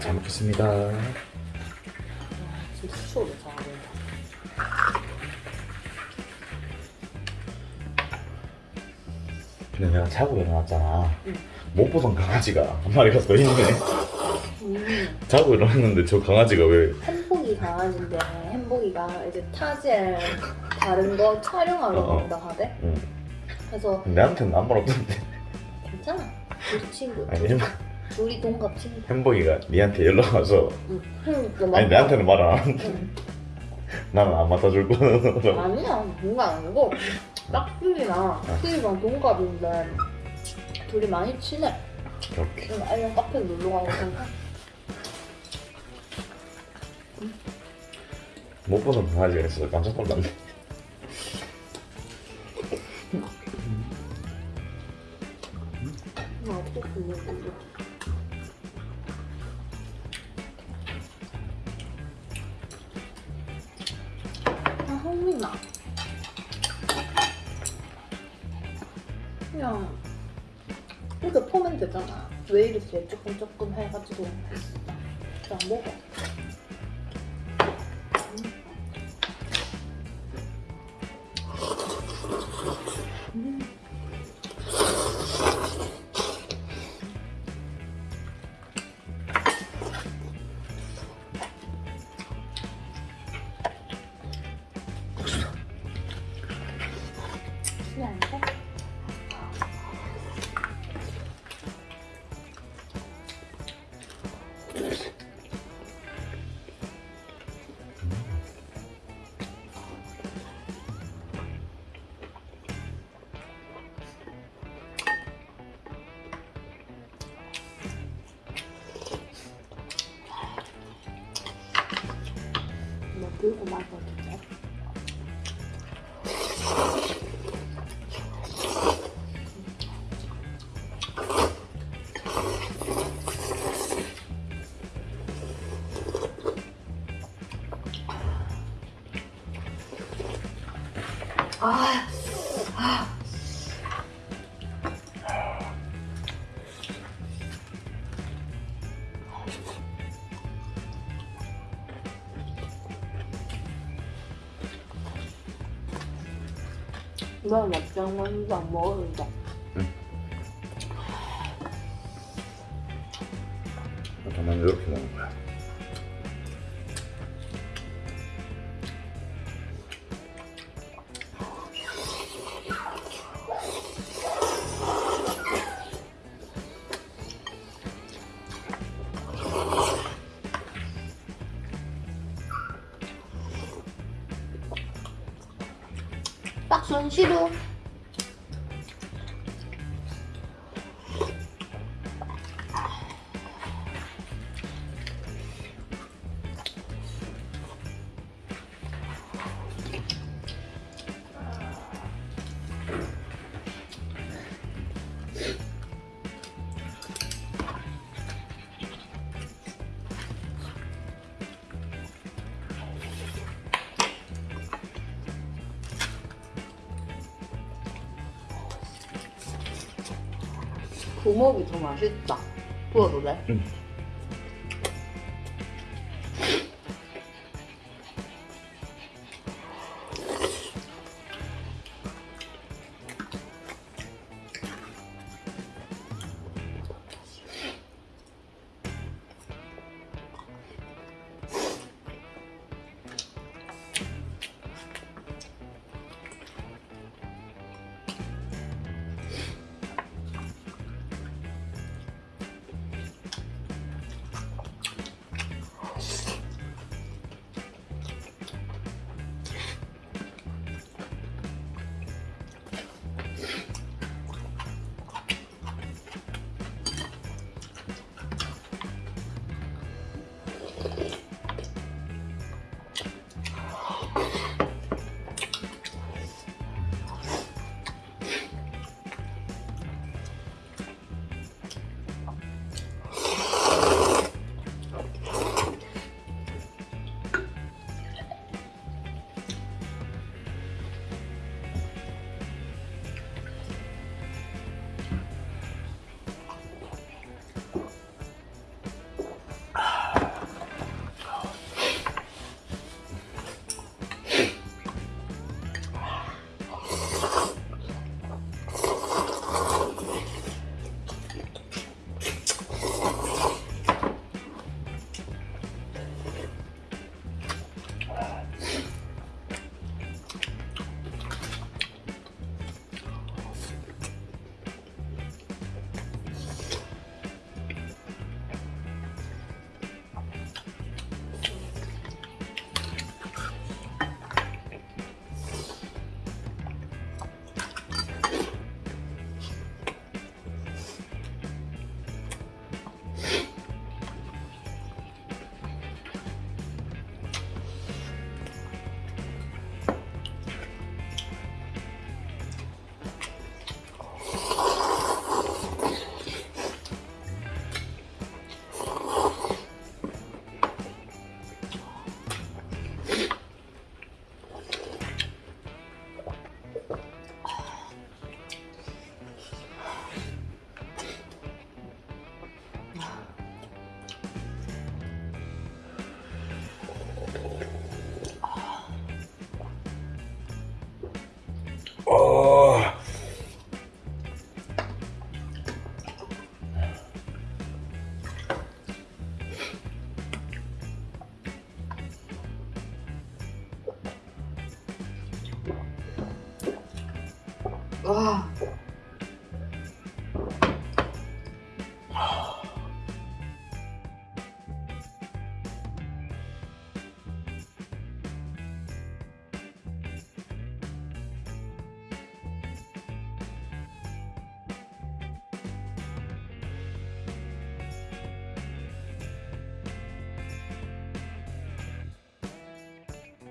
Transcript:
잘 먹겠습니다. 진짜 잘. 근데 내가 자고 일어났잖아. 응. 못 보던 강아지가 한 마리가 더 있네. 음, 자고 일어났는데 저 강아지가 왜 햄복이 강아지인데 햄복이가 이제 타지에 다른 거 촬영하러 어, 어. 간다 하대. 응. 그래서 내한테는 아무 말 없던데. 괜찮아. 우리 친구. 아니 햄, 우리 동갑 친구. 햄버기가 니한테 연락 와서 응. 응. 아니 내한테는 말 안 하는데 응. 나는 안 맡아줄 거라고. 아니야. 뭔가 아니고 딱들이랑 수이랑 동갑인데 둘이 많이 친해. 이렇게. 응, 아니면 카페 놀러 가고 그러니까. 못 보던 강아지가 있어서 깜짝 놀랐네. 나 어떻게 보내 흥미나. 그냥 이렇게 퍼면 되잖아. 왜 이렇게 조금 조금 해가지고 그냥 먹어. 들고 아, 아. 나 막장만도 안 먹었는데. 나는 이렇게 먹는 거야. 딱손 부먹이 더 맛있다. 부어도 돼? 응. 哇